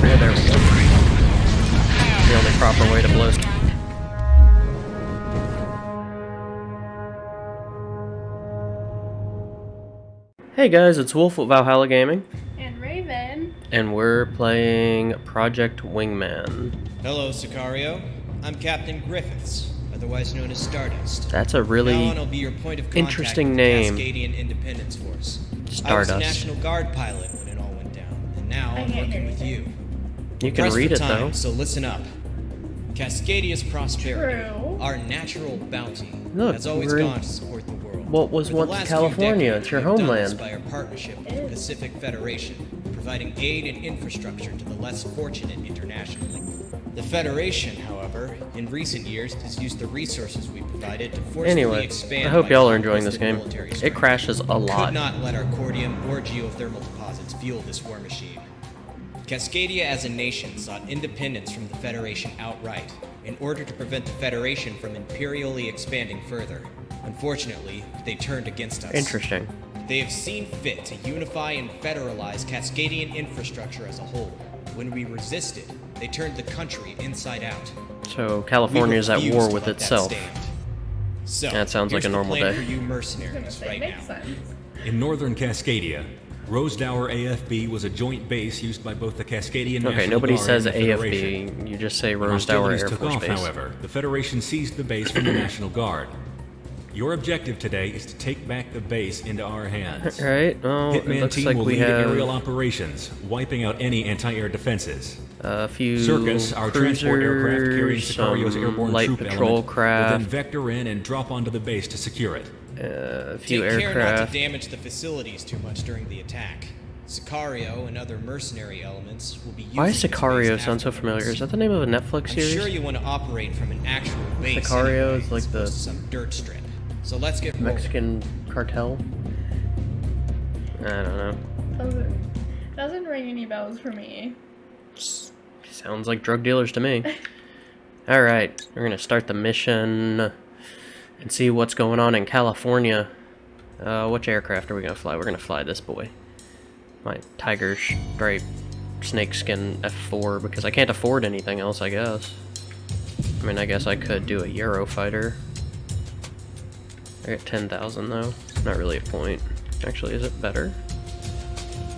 There, there, there we go. The only proper way to blow. Hey guys, it's Wolf with Valhalla Gaming, And Raven. and we're playing Project Wingman. Hello, Sicario. I'm Captain Griffiths, otherwise known as Stardust. That's a really be your point of interesting with name. Cascadian Independence Force. I was a National Guard pilot when it all went down, and now I I'm working hear with you. Anything. You can Pressed read for it time, though. So listen up. Cascadia's prosperity, True. our natural bounty, Look, has always we're gone to support the world. what was For the once California. decades, It's your we have done this homeland. By our partnership with the Pacific Federation, providing aid and infrastructure to the less fortunate internationally. The Federation, however, in recent years has used the resources we provided to forcefully Anyway, expand. I hope y'all are enjoying this game. It crashes a lot. We. Could not let our cordium or geothermal deposits fuel this war machine. Cascadia as a nation sought independence from the Federation outright in order to prevent the Federation from imperially expanding further. Unfortunately, they turned against us. Interesting. They have seen fit to unify and federalize Cascadian infrastructure as a whole. When we resisted, they turned the country inside out. So California is at war to with let that itself. stand. So, That sounds like here's a the normal day. for you I was gonna mercenaries right now. sense. In northern Cascadia, Rosedower AFB was a joint base used by both the Cascadian Okay, National nobody Guard says and the Federation. AFB. You just say Rosedower Air took Force off, Base. however, the Federation seized the base from the National Guard. Your objective today is to take back the base into our hands. Alright, well, it Hitman looks team like will we lead have aerial operations, wiping out any anti-air defenses. a few Circus, our transport aircraft carrying cruisers, Sicario's airborne light troop patrol element, will then vector in and drop onto the base to secure it. Uh, a few Take care not to damage the facilities too much during the attack. Sicario and other mercenary elements will be using Why does this Sicario base sound so familiar? Is that the name of a Netflix series? I'm sure you want to operate from an actual base. Sicario anyway, is like the some dirt strip. So let's get rolling. Mexican cartel? I don't know. Doesn't, doesn't ring any bells for me. Sounds like drug dealers to me. Alright, we're gonna start the mission and see what's going on in California. Uh, which aircraft are we gonna fly? We're gonna fly this boy. My Tiger Stripe Snakeskin F4 because I can't afford anything else, I guess. I mean, I guess I could do a Eurofighter. I got 10,000 though. Not really a point. Actually, is it better?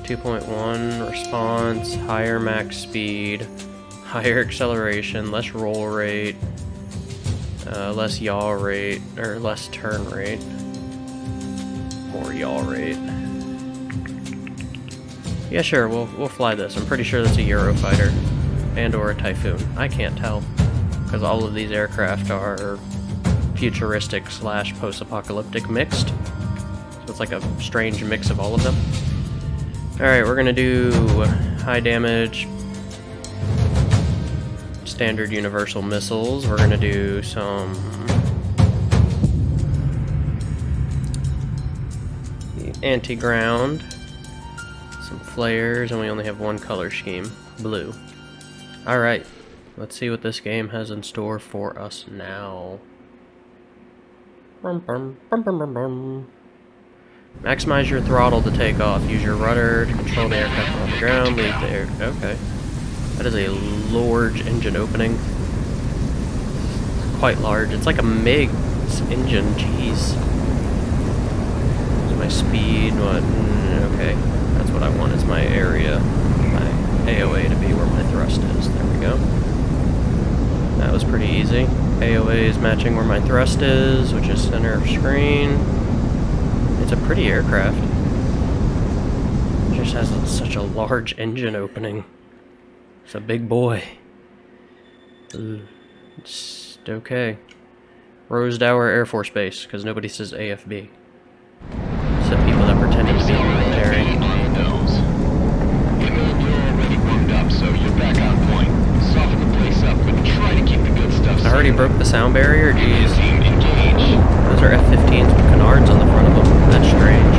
2.1 response, higher max speed, higher acceleration, less roll rate, uh, less yaw rate, or less turn rate, more yaw rate. Yeah, sure, we'll, we'll fly this. I'm pretty sure that's a Eurofighter and or a Typhoon. I can't tell, because all of these aircraft are futuristic slash post-apocalyptic mixed. So it's like a strange mix of all of them. Alright, we're gonna do high damage standard universal missiles. We're gonna do some anti-ground, some flares, and we only have one color scheme, blue. Alright, let's see what this game has in store for us now. Maximize your throttle to take off. Use your rudder to control the aircraft on the ground. Leave the air. Okay. That is a large engine opening. Quite large. It's like a MiG's engine. Jeez. Is my speed? What? Mm, Okay. That's what I want is my area. My AOA to be where my thrust is. There we go. That was pretty easy. AOA is matching where my thrust is, which is center of screen. It's a pretty aircraft. It just has such a large engine opening. It's a big boy. It's okay. Rosedower Air Force Base, because nobody says AFB. Except people that pretended to be military. on the nose. We know you're already warmed up, so you're back on point. Soften the place up, but try to keep the good stuff I already broke the sound barrier, jeez. Those are F-15s with canards on the front of them. That's strange.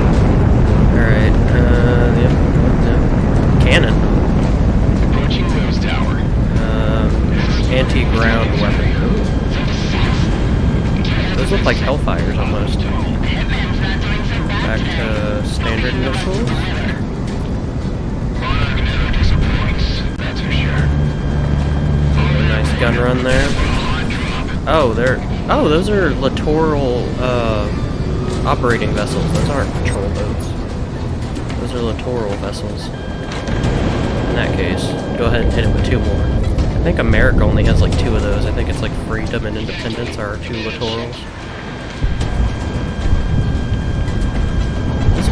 Those look like Hellfires almost. Back to standard missiles. And run there. Oh, they're oh, those are littoral uh, operating vessels. Those aren't patrol boats. Those are littoral vessels. In that case, go ahead and hit it with two more. I think America only has like two of those. I think it's like Freedom and Independence are two littorals.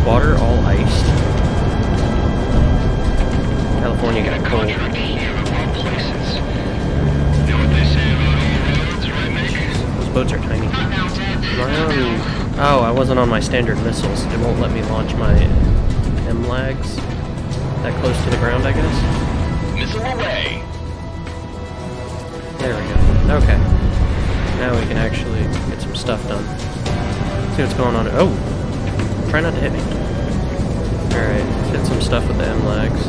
Water all iced? California got cold. Those boats are tiny. On... Oh, I wasn't on my standard missiles. It won't let me launch my M-lags. That close to the ground, I guess? Missile away. There we go. Okay. Now we can actually get some stuff done. See what's going on. Oh! Try not to hit me. Alright, hit some stuff with the M-lags.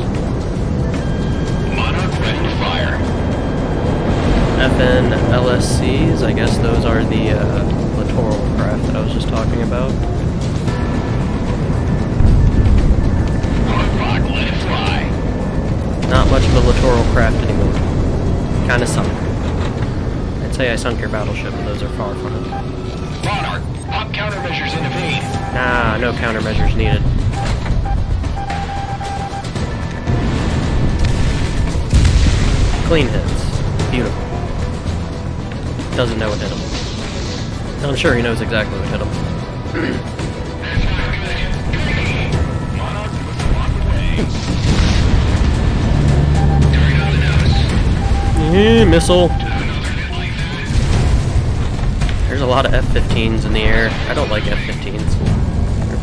Monarch ready to fire. FN LSCs, I guess those are the uh, littoral craft that I was just talking about. Hardlock, let it fly. Not much of a littoral craft anymore. Kinda sunk. I'd say I sunk your battleship, but those are far from it. Monarch, pop countermeasures in evade. Nah, no countermeasures needed. Clean hits. Beautiful. Doesn't know what hit him. I'm sure he knows exactly what hit him. Eh, missile. There's a lot of F-15s in the air. I don't like F-15s.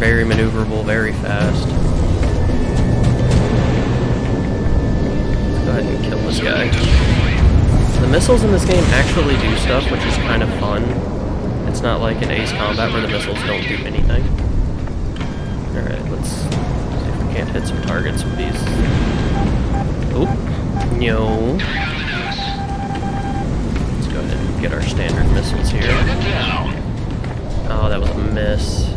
Very maneuverable, very fast. Let's go ahead and kill this guy. The missiles in this game actually do stuff, which is kind of fun. It's not like in Ace Combat where the missiles don't do anything. Alright, let's see if we can't hit some targets with these. Oop. No. Let's go ahead and get our standard missiles here. Oh, that was a miss.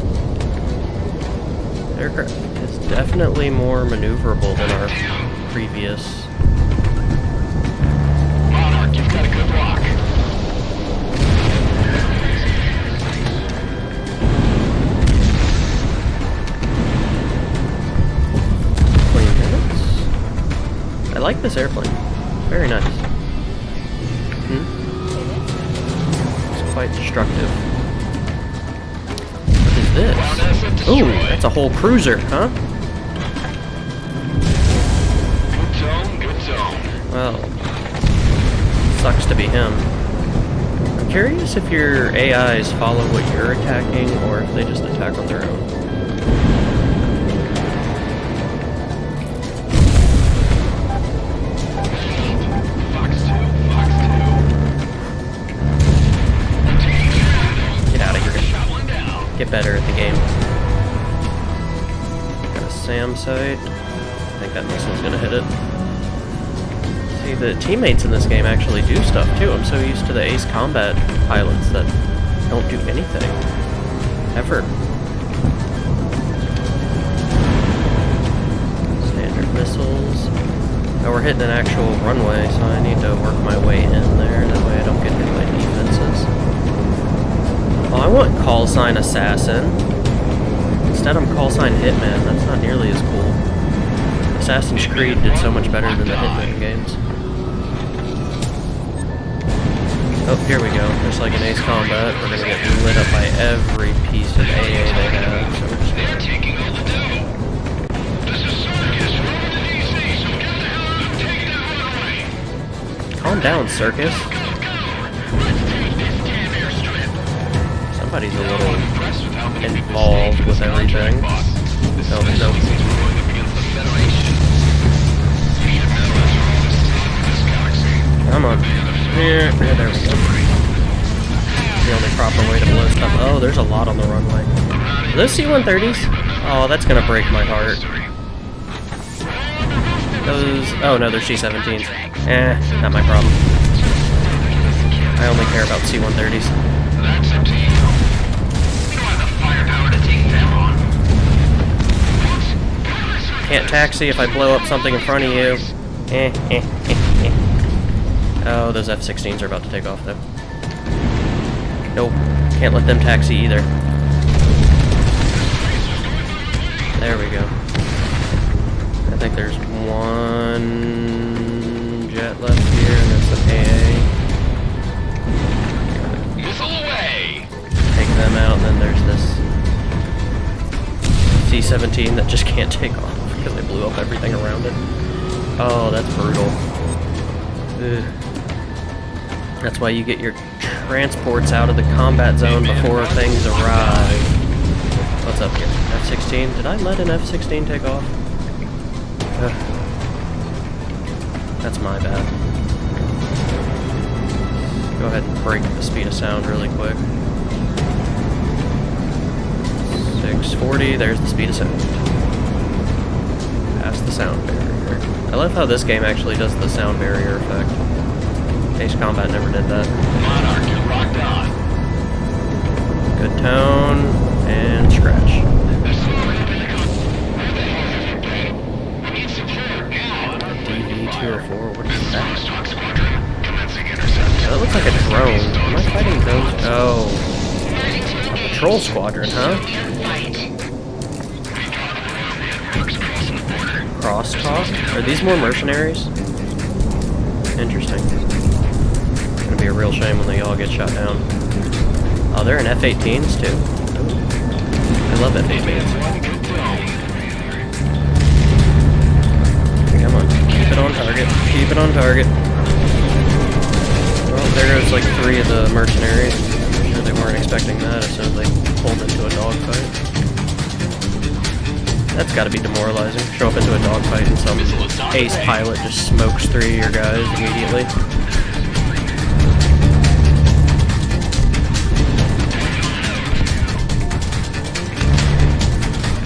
Aircraft is definitely more maneuverable than our previous. Monarch, you've got a good. Twenty minutes. I like this airplane. Very nice. Hmm? It's quite destructive. This? Ooh, that's a whole cruiser, huh? Well, sucks to be him. I'm curious if your AIs follow what you're attacking or if they just attack on their own. Get better at the game. Got a SAM. I think that missile's gonna hit it. See, the teammates in this game actually do stuff too. I'm so used to the Ace Combat pilots that don't do anything. Ever. Standard missiles. Oh, we're hitting an actual runway, so I need to work my way in there. I want call sign assassin. Instead, I'm call sign hitman. That's not nearly as cool. Assassin's Creed did so much better than the Hitman games. Oh, here we go. Just like in Ace Combat, we're gonna get lit up by every piece of AA they have. So we're just gonna taking all the Somebody's a little involved with everything. No, no. Come on. Here, yeah, there we go. The only proper way to blow stuff. Oh, there's a lot on the runway. Are those C-130s? Oh, that's gonna break my heart. Those... Oh, no, they're C-17s. Eh, not my problem. I only care about C-130s. Can't taxi if I blow up something in front of you. Eh, eh, eh, eh. Oh, those F-16s are about to take off, though. Nope. Can't let them taxi either. There we go. I think there's one jet left here, and that's the AA. Take them out, and then C-17 that just can't take off because they blew up everything around it. Oh, that's brutal. Ugh. That's why you get your transports out of the combat zone before things arrive. What's up here? F-16? Did I let an F-16 take off? Ugh. That's my bad. Go ahead and break the speed of sound really quick. 640, there's the speed of sound. Past the sound barrier. I love how this game actually does the sound barrier effect. Ace Combat never did that. Monarch, you're on. Good tone, and scratch. They're slowing up in the com- Where the hell is this thing? We need support now. DV-204, what is that? Stock squadron, commencing intercept. That looks like a drone. Am I fighting drones? Oh. Patrol squadron, huh? Crosstalk? Are these more mercenaries? Interesting. Gonna be a real shame when they all get shot down. Oh, they're in F-18s too. I love F-18s. Come on, keep it on target. Keep it on target. Well, there goes like three of the mercenaries. I'm sure they weren't expecting that as soon as they pulled into a dogfight. That's gotta be demoralizing. Show up into a dogfight and some ace pilot just smokes three of your guys immediately.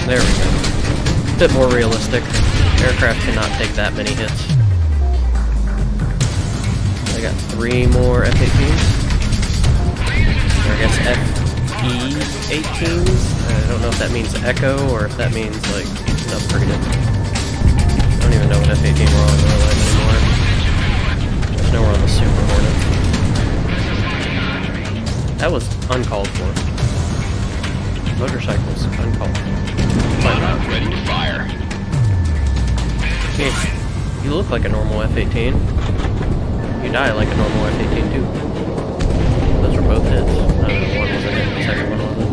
There we go. Bit more realistic. Aircraft cannot take that many hits. I got three more F-18s. Or I guess FE-18s. I don't know if that means Echo or if that means like an upgraded. I don't even know what F-18 we're on in real life anymore. Just know we're on the Super Hornet. That was uncalled for. Motorcycles, uncalled for. Monarch ready to fire. Yeah, you look like a normal F-18. You die like a normal F-18 too. Those were both hits. I don't know, one was a hit, the second one wasn't.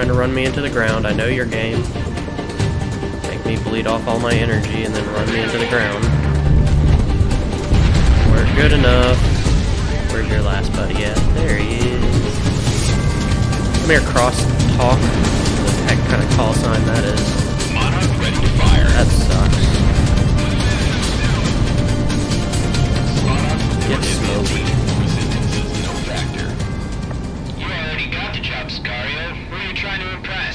Trying to run me into the ground. I know your game. Make me bleed off all my energy and then run me into the ground. We're good enough. Where's your last buddy at? There he is. Come here, cross talk. What the heck kind of call sign that is? That sucks. Get smoked.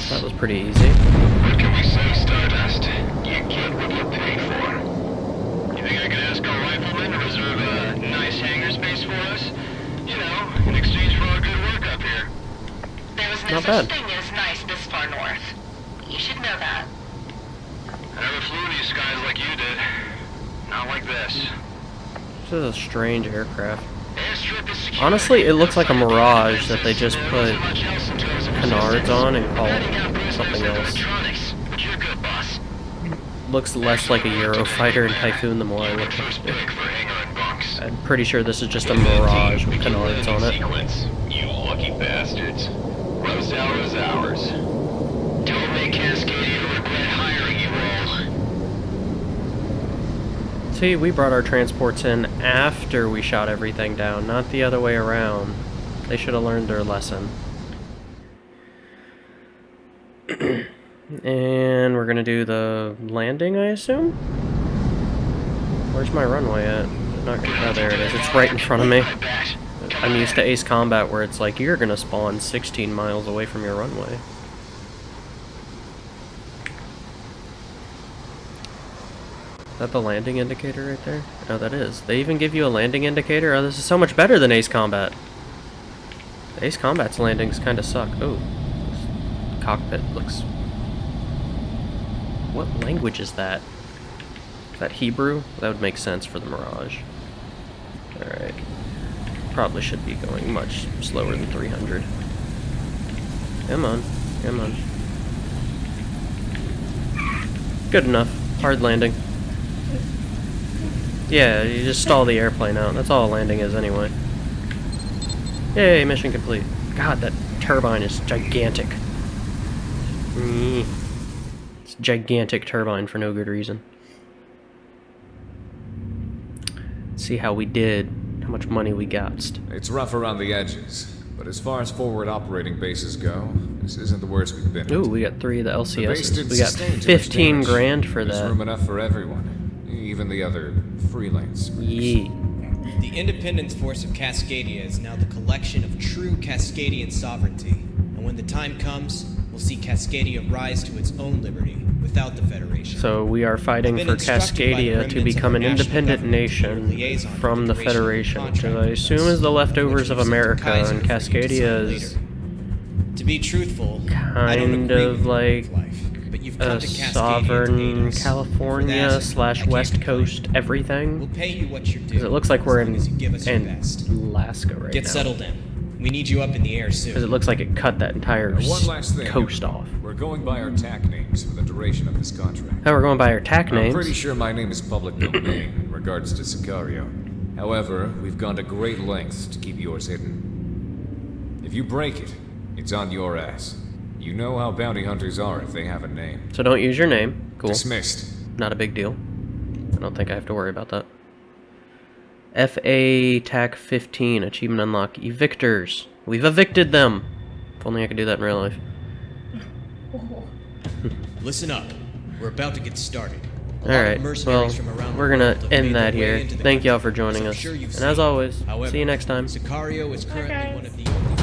That was pretty easy. What can we say, Stardust? You get what you pay for. You think I can ask our riflemen to reserve a nice hangar space for us? You know, in exchange for our good work up here. There was no Not such bad. thing as nice this far north. You should know that. I never flew these skies like you did. Not like this. This is a strange aircraft. Airstrip is secure. Honestly, it looks like a Mirage that they just put isn't much else in terms of canards on and out prisoners something else. electronics, But you're good, boss. Looks less like a Eurofighter and Typhoon the more I look at it. pick for hangar and bunks. I'm pretty sure this is just a Mirage with canards on it. You lucky bastards. Rose is ours. Don't make Cascadia regret hiring you all. See, we brought our transports in after we shot everything down, not the other way around. They should have learned their lesson. and we're gonna do the landing, I assume? Where's my runway at? Not gonna, oh, there it is. It's right in front of me. I'm used to Ace Combat where it's like, you're gonna spawn 16 miles away from your runway. Is that the landing indicator right there? Oh, that is. They even give you a landing indicator? Oh, this is so much better than Ace Combat. Ace Combat's landings kind of suck. Oh, cockpit looks what language is that? Is that Hebrew? That would make sense for the Mirage. Alright. Probably should be going much slower than 300. Come on. Come on. Good enough. Hard landing. Yeah, you just stall the airplane out. That's all a landing is anyway. Yay, mission complete. God, that turbine is gigantic. Mm. It's a gigantic turbine for no good reason. Let's see how we did, how much money we got. It's rough around the edges, but as far as forward operating bases go, this isn't the worst we've been. at. Ooh, we got three of the The base LCSs. didn't We got sustain too much 15 damage. grand for There's that. room enough for everyone, even the other freelance. Yee. The Independence Force of Cascadia is now the collection of true Cascadian sovereignty. And when the time comes, we'll see Cascadia rise to its own liberty without the Federation. So we are fighting for been instructed by the Cascadia to become an independent government to be your nation from the the duration of the Federation, which I assume is the leftovers of we've sent to America, and you Cascadia is. To be truthful, kind of with your way like but you've come a to Cascadia to aid sovereign California slash West. Coast everything. We'll pay you what you're due. Because it looks like we're in, long you give us in Alaska right Get now. settled in. We need you up in the air soon. Because it looks like it cut that entire one last thing. coast off. We're going by our TAC names for the duration of this contract. Now we're going by our TAC I'm names. pretty sure my name is public domain in regards to Sicario. However, we've gone to great lengths to keep yours hidden. If you break it, it's on your ass. You know how bounty hunters are if they have a name. So don't use your name. Cool. Dismissed. Not a big deal. I don't think I have to worry about that. FA TAC 15, achievement unlock. Evictors. We've evicted them. If only I could do that in real life. Listen up. We're about to get started. Alright, All lot of right. Well, mercenaries from around the we're gonna end that here. Thank y'all for joining us. sure And as always, However, see you next time. Sicario is currently guys. one of the